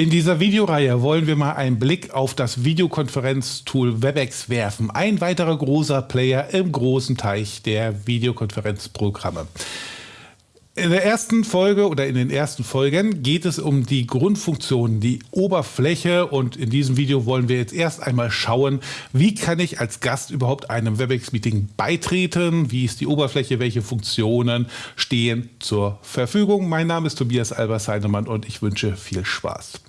In dieser Videoreihe wollen wir mal einen Blick auf das Videokonferenztool WebEx werfen. Ein weiterer großer Player im großen Teich der Videokonferenzprogramme. In der ersten Folge oder in den ersten Folgen geht es um die Grundfunktionen, die Oberfläche und in diesem Video wollen wir jetzt erst einmal schauen, wie kann ich als Gast überhaupt einem WebEx-Meeting beitreten, wie ist die Oberfläche, welche Funktionen stehen zur Verfügung. Mein Name ist Tobias Albers-Heinemann und ich wünsche viel Spaß.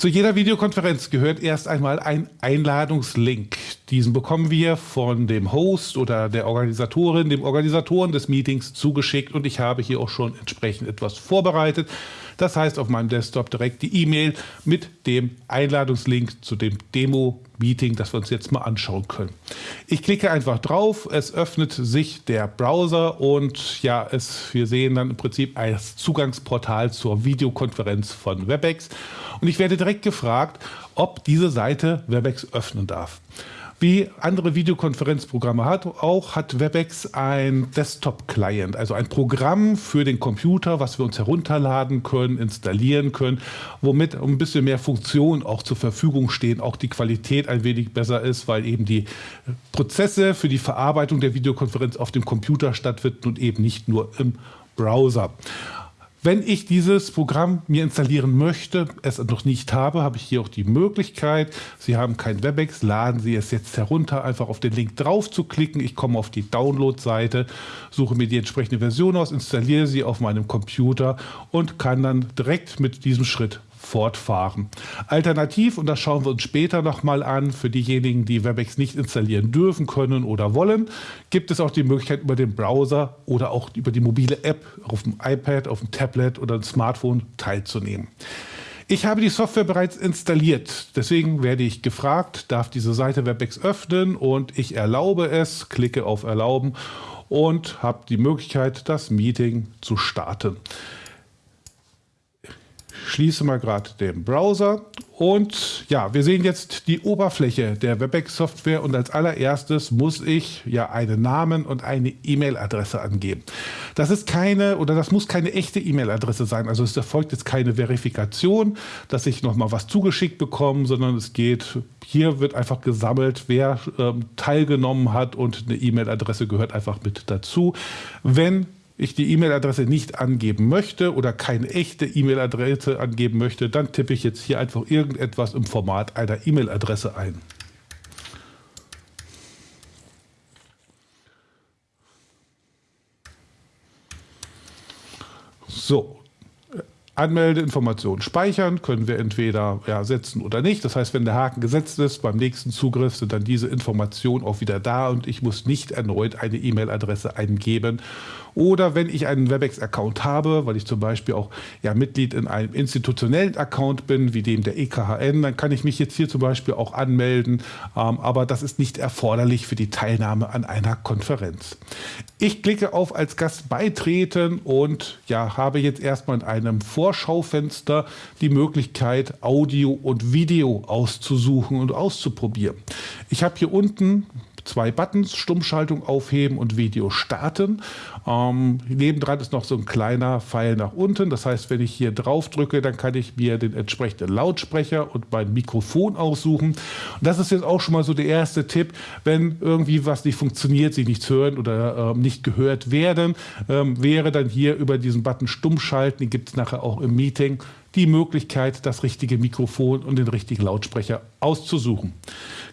Zu jeder Videokonferenz gehört erst einmal ein Einladungslink. Diesen bekommen wir von dem Host oder der Organisatorin, dem Organisatoren des Meetings zugeschickt und ich habe hier auch schon entsprechend etwas vorbereitet. Das heißt auf meinem Desktop direkt die E-Mail mit dem Einladungslink zu dem Demo-Meeting, das wir uns jetzt mal anschauen können. Ich klicke einfach drauf, es öffnet sich der Browser und ja, es, wir sehen dann im Prinzip ein Zugangsportal zur Videokonferenz von WebEx. Und ich werde direkt gefragt, ob diese Seite WebEx öffnen darf. Wie andere Videokonferenzprogramme hat, auch hat WebEx ein Desktop-Client, also ein Programm für den Computer, was wir uns herunterladen können, installieren können, womit ein bisschen mehr Funktionen auch zur Verfügung stehen, auch die Qualität ein wenig besser ist, weil eben die Prozesse für die Verarbeitung der Videokonferenz auf dem Computer stattfinden und eben nicht nur im Browser. Wenn ich dieses Programm mir installieren möchte, es noch nicht habe, habe ich hier auch die Möglichkeit. Sie haben kein WebEx, laden Sie es jetzt herunter, einfach auf den Link drauf zu klicken. Ich komme auf die Download-Seite, suche mir die entsprechende Version aus, installiere sie auf meinem Computer und kann dann direkt mit diesem Schritt fortfahren. Alternativ, und das schauen wir uns später nochmal an, für diejenigen, die WebEx nicht installieren dürfen, können oder wollen, gibt es auch die Möglichkeit über den Browser oder auch über die mobile App auf dem iPad, auf dem Tablet oder dem Smartphone teilzunehmen. Ich habe die Software bereits installiert, deswegen werde ich gefragt, darf diese Seite WebEx öffnen und ich erlaube es, klicke auf Erlauben und habe die Möglichkeit, das Meeting zu starten schließe mal gerade den Browser und ja, wir sehen jetzt die Oberfläche der WebEx-Software und als allererstes muss ich ja einen Namen und eine E-Mail-Adresse angeben. Das ist keine oder das muss keine echte E-Mail-Adresse sein. Also es erfolgt jetzt keine Verifikation, dass ich nochmal was zugeschickt bekomme, sondern es geht, hier wird einfach gesammelt, wer ähm, teilgenommen hat und eine E-Mail-Adresse gehört einfach mit dazu. Wenn ich die E-Mail-Adresse nicht angeben möchte oder keine echte E-Mail-Adresse angeben möchte, dann tippe ich jetzt hier einfach irgendetwas im Format einer E-Mail-Adresse ein. So, Anmeldeinformationen speichern, können wir entweder ja, setzen oder nicht. Das heißt, wenn der Haken gesetzt ist, beim nächsten Zugriff sind dann diese Informationen auch wieder da und ich muss nicht erneut eine E-Mail-Adresse eingeben oder wenn ich einen WebEx-Account habe, weil ich zum Beispiel auch ja, Mitglied in einem institutionellen Account bin, wie dem der EKHN, dann kann ich mich jetzt hier zum Beispiel auch anmelden, ähm, aber das ist nicht erforderlich für die Teilnahme an einer Konferenz. Ich klicke auf als Gast beitreten und ja, habe jetzt erstmal in einem Vorschaufenster die Möglichkeit, Audio und Video auszusuchen und auszuprobieren. Ich habe hier unten zwei Buttons, Stummschaltung aufheben und Video starten. Ähm, nebendran ist noch so ein kleiner Pfeil nach unten. Das heißt, wenn ich hier drauf drücke, dann kann ich mir den entsprechenden Lautsprecher und mein Mikrofon aussuchen. Und das ist jetzt auch schon mal so der erste Tipp, wenn irgendwie was nicht funktioniert, Sie nichts hören oder ähm, nicht gehört werden, ähm, wäre dann hier über diesen Button Stummschalten, den gibt es nachher auch im Meeting, die Möglichkeit, das richtige Mikrofon und den richtigen Lautsprecher auszusuchen.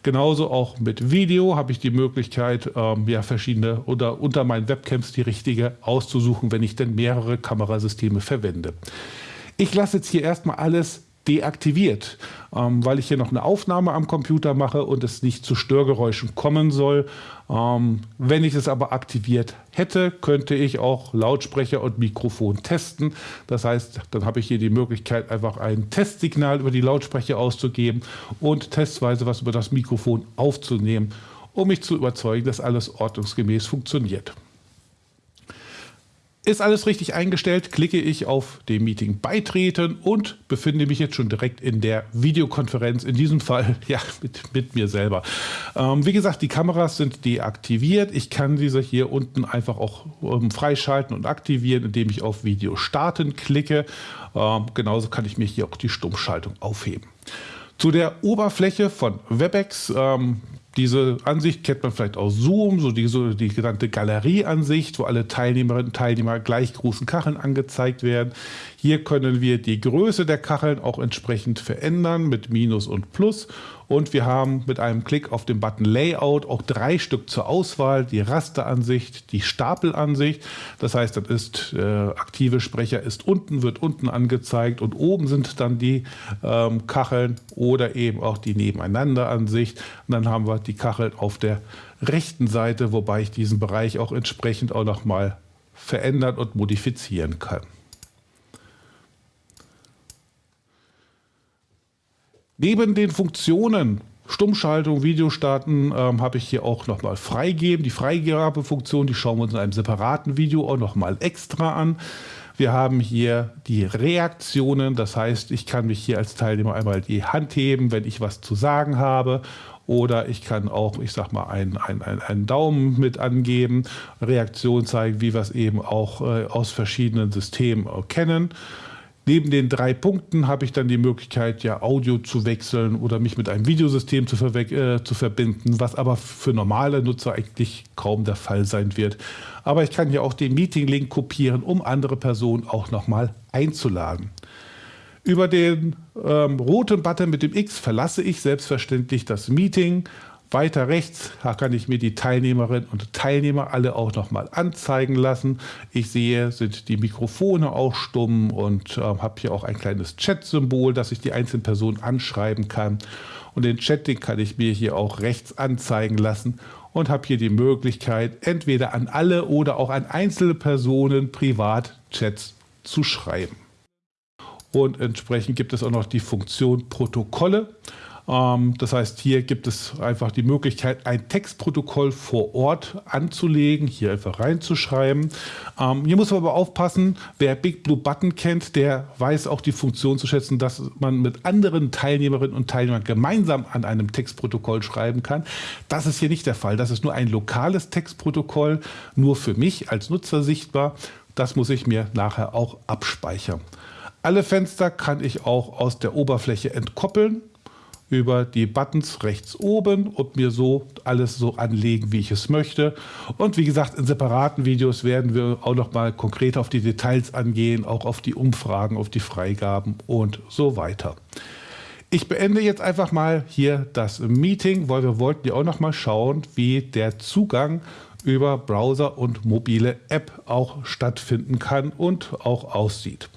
Genauso auch mit Video habe ich die Möglichkeit, ähm, ja, verschiedene oder unter meinen Webcams die richtige auszusuchen, wenn ich denn mehrere Kamerasysteme verwende. Ich lasse jetzt hier erstmal alles deaktiviert, ähm, weil ich hier noch eine Aufnahme am Computer mache und es nicht zu Störgeräuschen kommen soll. Ähm, wenn ich es aber aktiviert hätte, könnte ich auch Lautsprecher und Mikrofon testen. Das heißt, dann habe ich hier die Möglichkeit, einfach ein Testsignal über die Lautsprecher auszugeben und testweise was über das Mikrofon aufzunehmen, um mich zu überzeugen, dass alles ordnungsgemäß funktioniert. Ist alles richtig eingestellt, klicke ich auf dem Meeting beitreten und befinde mich jetzt schon direkt in der Videokonferenz, in diesem Fall ja mit, mit mir selber. Ähm, wie gesagt, die Kameras sind deaktiviert. Ich kann diese hier unten einfach auch ähm, freischalten und aktivieren, indem ich auf Video starten klicke. Ähm, genauso kann ich mir hier auch die Stummschaltung aufheben. Zu der Oberfläche von WebEx. Diese Ansicht kennt man vielleicht aus Zoom, so die, so die genannte Galerieansicht, wo alle Teilnehmerinnen und Teilnehmer gleich großen Kacheln angezeigt werden. Hier können wir die Größe der Kacheln auch entsprechend verändern mit Minus und Plus. Und wir haben mit einem Klick auf den Button Layout auch drei Stück zur Auswahl. Die Rasteransicht, die Stapelansicht. Das heißt, das ist äh, aktive Sprecher ist unten, wird unten angezeigt und oben sind dann die ähm, Kacheln oder eben auch die Nebeneinanderansicht. Und dann haben wir die Kacheln auf der rechten Seite, wobei ich diesen Bereich auch entsprechend auch nochmal verändern und modifizieren kann. Neben den Funktionen Stummschaltung, Videostarten ähm, habe ich hier auch nochmal freigeben. Die Freigabefunktion, die schauen wir uns in einem separaten Video auch nochmal extra an. Wir haben hier die Reaktionen, das heißt, ich kann mich hier als Teilnehmer einmal die Hand heben, wenn ich was zu sagen habe. Oder ich kann auch, ich sag mal, einen, einen, einen Daumen mit angeben, Reaktion zeigen, wie wir es eben auch äh, aus verschiedenen Systemen kennen. Neben den drei Punkten habe ich dann die Möglichkeit, ja Audio zu wechseln oder mich mit einem Videosystem zu, äh, zu verbinden, was aber für normale Nutzer eigentlich kaum der Fall sein wird. Aber ich kann hier auch den Meeting-Link kopieren, um andere Personen auch nochmal einzuladen. Über den ähm, roten Button mit dem X verlasse ich selbstverständlich das Meeting weiter rechts kann ich mir die Teilnehmerinnen und Teilnehmer alle auch nochmal anzeigen lassen. Ich sehe, sind die Mikrofone auch stumm und äh, habe hier auch ein kleines Chat-Symbol, dass ich die einzelnen Personen anschreiben kann. Und den Chat, den kann ich mir hier auch rechts anzeigen lassen und habe hier die Möglichkeit, entweder an alle oder auch an einzelne Personen privat Chats zu schreiben. Und entsprechend gibt es auch noch die Funktion Protokolle. Ähm, das heißt, hier gibt es einfach die Möglichkeit, ein Textprotokoll vor Ort anzulegen, hier einfach reinzuschreiben. Ähm, hier muss man aber aufpassen, wer Big Blue Button kennt, der weiß auch die Funktion zu schätzen, dass man mit anderen Teilnehmerinnen und Teilnehmern gemeinsam an einem Textprotokoll schreiben kann. Das ist hier nicht der Fall. Das ist nur ein lokales Textprotokoll, nur für mich als Nutzer sichtbar. Das muss ich mir nachher auch abspeichern. Alle Fenster kann ich auch aus der Oberfläche entkoppeln über die Buttons rechts oben und mir so alles so anlegen, wie ich es möchte. Und wie gesagt, in separaten Videos werden wir auch noch mal konkret auf die Details angehen, auch auf die Umfragen, auf die Freigaben und so weiter. Ich beende jetzt einfach mal hier das Meeting, weil wir wollten ja auch noch mal schauen, wie der Zugang über Browser und mobile App auch stattfinden kann und auch aussieht.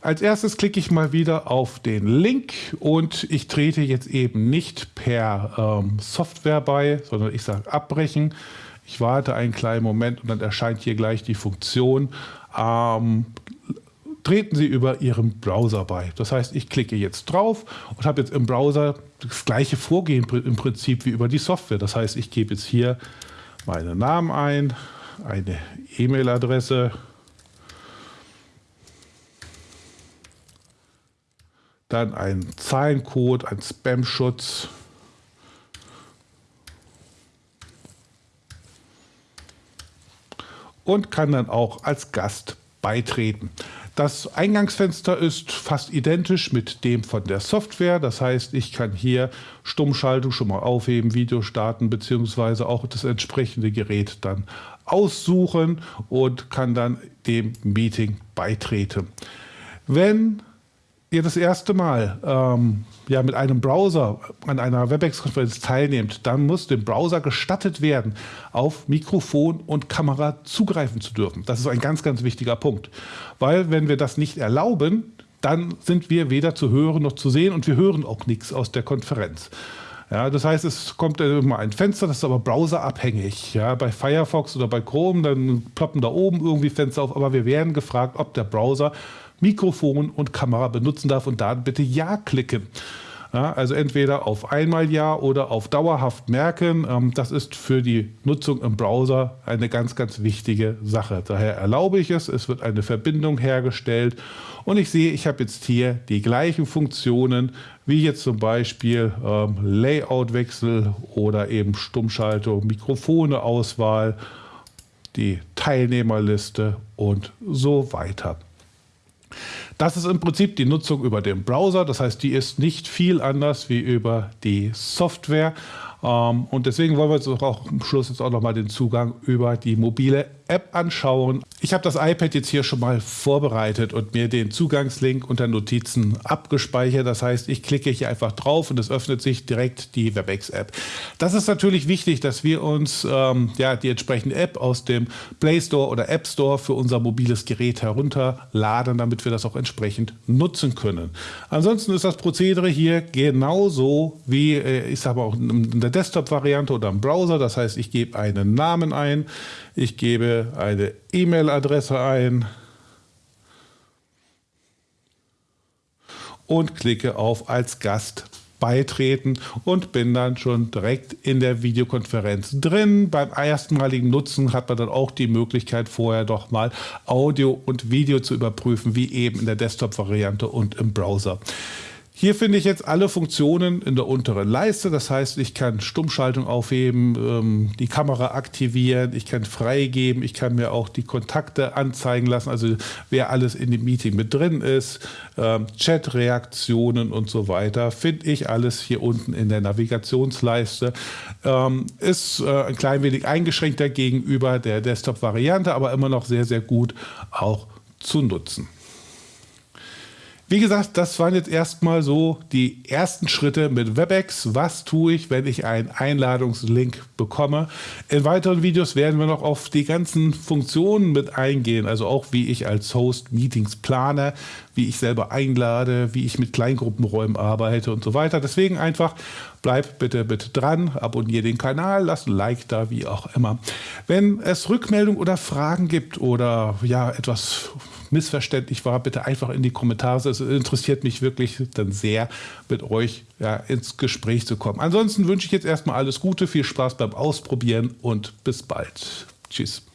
Als erstes klicke ich mal wieder auf den Link und ich trete jetzt eben nicht per ähm, Software bei, sondern ich sage abbrechen. Ich warte einen kleinen Moment und dann erscheint hier gleich die Funktion. Ähm, treten Sie über Ihren Browser bei. Das heißt, ich klicke jetzt drauf und habe jetzt im Browser das gleiche Vorgehen im Prinzip wie über die Software. Das heißt, ich gebe jetzt hier meinen Namen ein, eine E-Mail-Adresse, dann ein Zahlencode, ein Spam-Schutz. Und kann dann auch als Gast beitreten. Das Eingangsfenster ist fast identisch mit dem von der Software. Das heißt, ich kann hier Stummschaltung schon mal aufheben, Video starten, beziehungsweise auch das entsprechende Gerät dann aussuchen und kann dann dem Meeting beitreten. Wenn ihr das erste Mal ähm, ja, mit einem Browser an einer WebEx-Konferenz teilnehmt, dann muss dem Browser gestattet werden, auf Mikrofon und Kamera zugreifen zu dürfen. Das ist ein ganz, ganz wichtiger Punkt. Weil wenn wir das nicht erlauben, dann sind wir weder zu hören noch zu sehen und wir hören auch nichts aus der Konferenz. Ja, das heißt, es kommt immer ein Fenster, das ist aber browserabhängig. Ja, bei Firefox oder bei Chrome, dann ploppen da oben irgendwie Fenster auf, aber wir werden gefragt, ob der Browser Mikrofon und Kamera benutzen darf und da bitte Ja klicken. Ja, also entweder auf einmal ja oder auf dauerhaft merken. Ähm, das ist für die Nutzung im Browser eine ganz, ganz wichtige Sache. Daher erlaube ich es. Es wird eine Verbindung hergestellt und ich sehe, ich habe jetzt hier die gleichen Funktionen wie jetzt zum Beispiel ähm, Layoutwechsel oder eben Stummschaltung, Mikrofone-Auswahl, die Teilnehmerliste und so weiter. Das ist im Prinzip die Nutzung über den Browser. Das heißt, die ist nicht viel anders wie über die Software. Ähm, und deswegen wollen wir uns auch am Schluss jetzt auch nochmal den Zugang über die mobile App anschauen. Ich habe das iPad jetzt hier schon mal vorbereitet und mir den Zugangslink unter Notizen abgespeichert. Das heißt, ich klicke hier einfach drauf und es öffnet sich direkt die WebEx-App. Das ist natürlich wichtig, dass wir uns ähm, ja, die entsprechende App aus dem Play Store oder App Store für unser mobiles Gerät herunterladen, damit wir das auch entsprechend nutzen können. Ansonsten ist das Prozedere hier genauso wie, äh, ich sage auch in der Desktop-Variante oder im Browser. Das heißt, ich gebe einen Namen ein, ich gebe eine E-Mail-Adresse ein und klicke auf als Gast beitreten und bin dann schon direkt in der Videokonferenz drin. Beim erstmaligen Nutzen hat man dann auch die Möglichkeit, vorher doch mal Audio und Video zu überprüfen, wie eben in der Desktop-Variante und im Browser. Hier finde ich jetzt alle Funktionen in der unteren Leiste. Das heißt, ich kann Stummschaltung aufheben, ähm, die Kamera aktivieren, ich kann freigeben, ich kann mir auch die Kontakte anzeigen lassen, also wer alles in dem Meeting mit drin ist, ähm, Chat-Reaktionen und so weiter, finde ich alles hier unten in der Navigationsleiste. Ähm, ist äh, ein klein wenig eingeschränkter gegenüber der Desktop-Variante, aber immer noch sehr, sehr gut auch zu nutzen. Wie gesagt, das waren jetzt erstmal so die ersten Schritte mit WebEx. Was tue ich, wenn ich einen Einladungslink bekomme? In weiteren Videos werden wir noch auf die ganzen Funktionen mit eingehen, also auch wie ich als Host Meetings plane, wie ich selber einlade, wie ich mit Kleingruppenräumen arbeite und so weiter. Deswegen einfach bleib bitte, bitte dran, abonniere den Kanal, lass ein Like da, wie auch immer. Wenn es Rückmeldungen oder Fragen gibt oder ja etwas missverständlich war, bitte einfach in die Kommentare. Es interessiert mich wirklich dann sehr, mit euch ja, ins Gespräch zu kommen. Ansonsten wünsche ich jetzt erstmal alles Gute, viel Spaß beim Ausprobieren und bis bald. Tschüss.